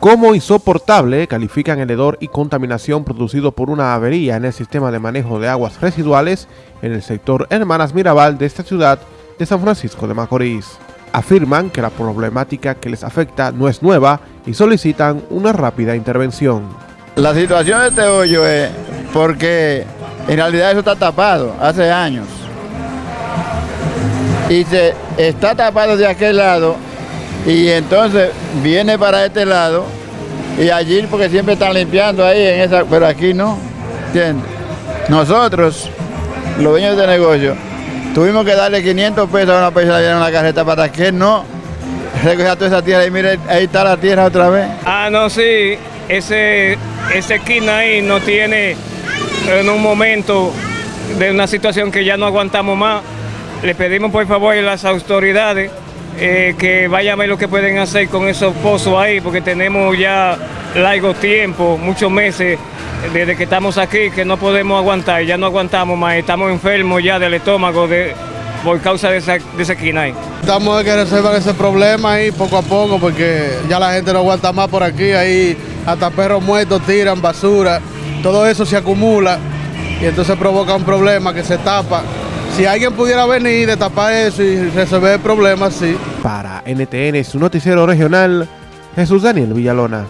Como insoportable califican el hedor y contaminación producido por una avería en el sistema de manejo de aguas residuales en el sector Hermanas Mirabal de esta ciudad de San Francisco de Macorís. Afirman que la problemática que les afecta no es nueva y solicitan una rápida intervención. La situación de este hoyo es porque en realidad eso está tapado hace años. Y se está tapado de aquel lado y entonces viene para este lado y allí porque siempre están limpiando ahí en esa, pero aquí no, ¿entiendes? Nosotros, los dueños de negocio, tuvimos que darle 500 pesos a una persona en una carreta para que no recoja toda esa tierra y mire, ahí está la tierra otra vez. Ah, no, sí, ese, ese esquina ahí no tiene en un momento de una situación que ya no aguantamos más. Le pedimos por favor a las autoridades eh, que vayan a ver lo que pueden hacer con esos pozos ahí, porque tenemos ya largo tiempo, muchos meses desde que estamos aquí, que no podemos aguantar, ya no aguantamos más, estamos enfermos ya del estómago por causa de esa, de esa esquina ahí. Estamos de que resolver ese problema ahí poco a poco, porque ya la gente no aguanta más por aquí, ahí hasta perros muertos tiran basura, todo eso se acumula y entonces provoca un problema que se tapa si alguien pudiera venir, tapar eso y resolver el problema, sí. Para NTN, su noticiero regional, Jesús Daniel Villalona.